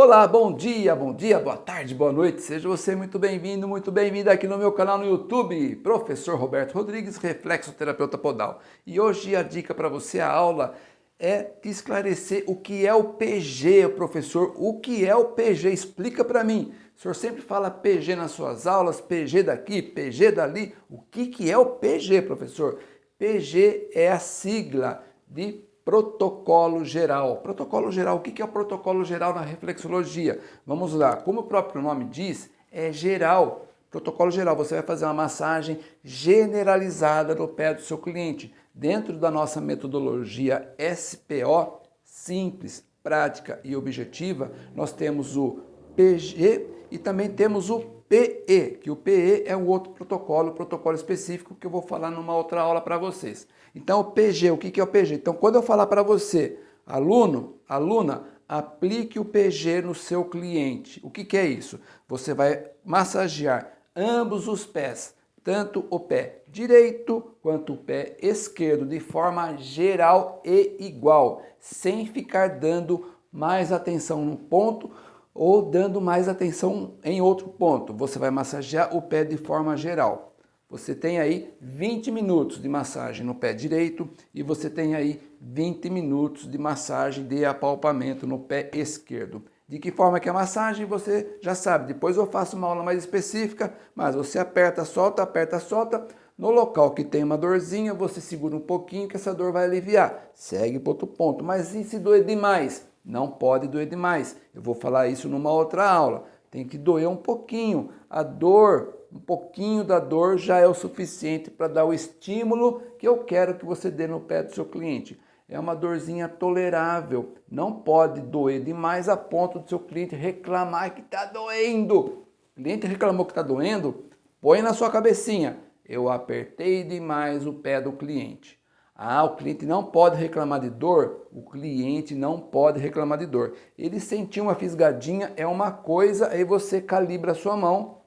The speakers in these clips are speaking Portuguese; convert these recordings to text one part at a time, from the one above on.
Olá, bom dia, bom dia, boa tarde, boa noite, seja você muito bem-vindo, muito bem-vinda aqui no meu canal no YouTube, Professor Roberto Rodrigues, Reflexoterapeuta Podal. E hoje a dica para você, a aula, é esclarecer o que é o PG, professor, o que é o PG, explica para mim. O senhor sempre fala PG nas suas aulas, PG daqui, PG dali, o que, que é o PG, professor? PG é a sigla de protocolo geral. Protocolo geral, o que é o protocolo geral na reflexologia? Vamos lá, como o próprio nome diz, é geral. Protocolo geral, você vai fazer uma massagem generalizada no pé do seu cliente. Dentro da nossa metodologia SPO, simples, prática e objetiva, nós temos o PG e também temos o PE, que o PE é um outro protocolo, protocolo específico que eu vou falar numa outra aula para vocês. Então, o PG, o que é o PG? Então, quando eu falar para você, aluno, aluna, aplique o PG no seu cliente. O que é isso? Você vai massagear ambos os pés, tanto o pé direito quanto o pé esquerdo, de forma geral e igual, sem ficar dando mais atenção num ponto ou dando mais atenção em outro ponto. Você vai massagear o pé de forma geral. Você tem aí 20 minutos de massagem no pé direito e você tem aí 20 minutos de massagem de apalpamento no pé esquerdo. De que forma que é a massagem você já sabe, depois eu faço uma aula mais específica, mas você aperta, solta, aperta, solta, no local que tem uma dorzinha, você segura um pouquinho que essa dor vai aliviar. Segue para outro ponto. Mas e se doer demais? Não pode doer demais. Eu vou falar isso numa outra aula. Tem que doer um pouquinho. A dor, um pouquinho da dor já é o suficiente para dar o estímulo que eu quero que você dê no pé do seu cliente. É uma dorzinha tolerável. Não pode doer demais a ponto do seu cliente reclamar que está doendo. O cliente reclamou que está doendo, põe na sua cabecinha. Eu apertei demais o pé do cliente. Ah, o cliente não pode reclamar de dor? O cliente não pode reclamar de dor. Ele sentiu uma fisgadinha, é uma coisa, aí você calibra a sua mão,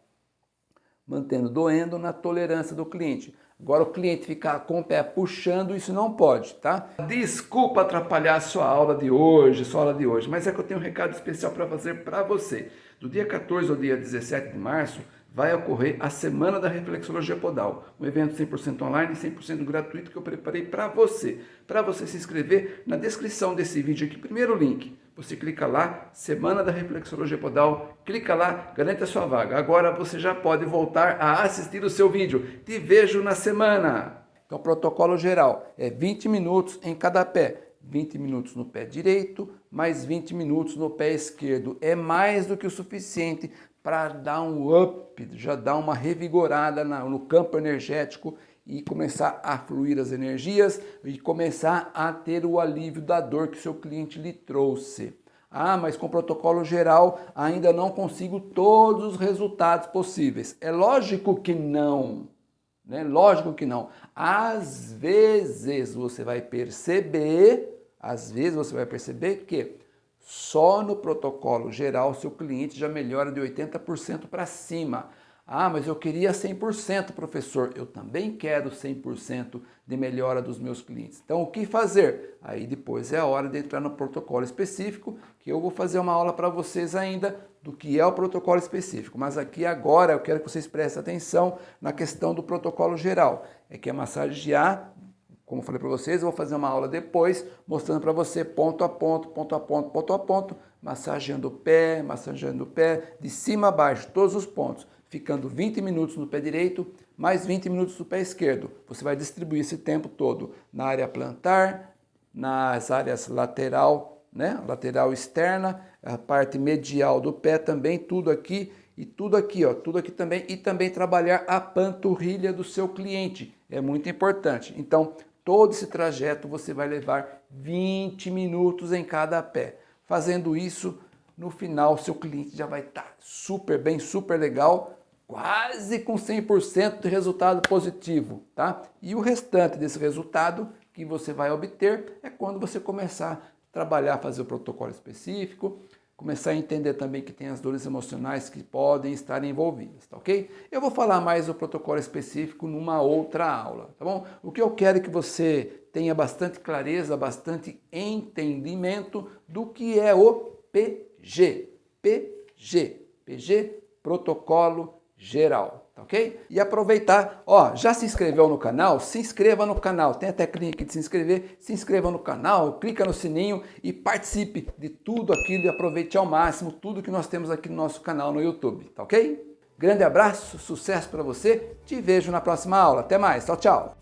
mantendo doendo na tolerância do cliente. Agora o cliente ficar com o pé puxando, isso não pode, tá? Desculpa atrapalhar a sua aula de hoje, sua aula de hoje, mas é que eu tenho um recado especial para fazer para você. Do dia 14 ao dia 17 de março, vai ocorrer a Semana da Reflexologia Podal, um evento 100% online e 100% gratuito que eu preparei para você. Para você se inscrever, na descrição desse vídeo aqui, primeiro link, você clica lá, Semana da Reflexologia Podal, clica lá, garante a sua vaga. Agora você já pode voltar a assistir o seu vídeo. Te vejo na semana! Então, protocolo geral é 20 minutos em cada pé. 20 minutos no pé direito, mais 20 minutos no pé esquerdo. É mais do que o suficiente para dar um up, já dar uma revigorada no campo energético e começar a fluir as energias e começar a ter o alívio da dor que seu cliente lhe trouxe. Ah, mas com protocolo geral ainda não consigo todos os resultados possíveis. É lógico que não, né? Lógico que não. Às vezes você vai perceber, às vezes você vai perceber que só no protocolo geral, seu cliente já melhora de 80% para cima. Ah, mas eu queria 100%, professor. Eu também quero 100% de melhora dos meus clientes. Então, o que fazer? Aí depois é a hora de entrar no protocolo específico, que eu vou fazer uma aula para vocês ainda do que é o protocolo específico. Mas aqui agora eu quero que vocês prestem atenção na questão do protocolo geral. É que é massagear como falei para vocês, eu vou fazer uma aula depois, mostrando para você ponto a ponto, ponto a ponto, ponto a ponto, massageando o pé, massageando o pé, de cima a baixo, todos os pontos, ficando 20 minutos no pé direito, mais 20 minutos no pé esquerdo. Você vai distribuir esse tempo todo na área plantar, nas áreas lateral, né, lateral externa, a parte medial do pé também, tudo aqui e tudo aqui, ó, tudo aqui também, e também trabalhar a panturrilha do seu cliente, é muito importante. Então, Todo esse trajeto você vai levar 20 minutos em cada pé. Fazendo isso, no final seu cliente já vai estar tá super bem, super legal, quase com 100% de resultado positivo, tá? E o restante desse resultado que você vai obter é quando você começar a trabalhar, fazer o protocolo específico, começar a entender também que tem as dores emocionais que podem estar envolvidas, tá ok? Eu vou falar mais do protocolo específico numa outra aula, tá bom? O que eu quero é que você tenha bastante clareza, bastante entendimento do que é o PG. PG. PG, Protocolo Geral, ok? E aproveitar, ó, já se inscreveu no canal? Se inscreva no canal, tem a teclinha aqui de se inscrever, se inscreva no canal, clica no sininho e participe de tudo aquilo e aproveite ao máximo tudo que nós temos aqui no nosso canal no YouTube, tá ok? Grande abraço, sucesso para você, te vejo na próxima aula, até mais, tchau, tchau!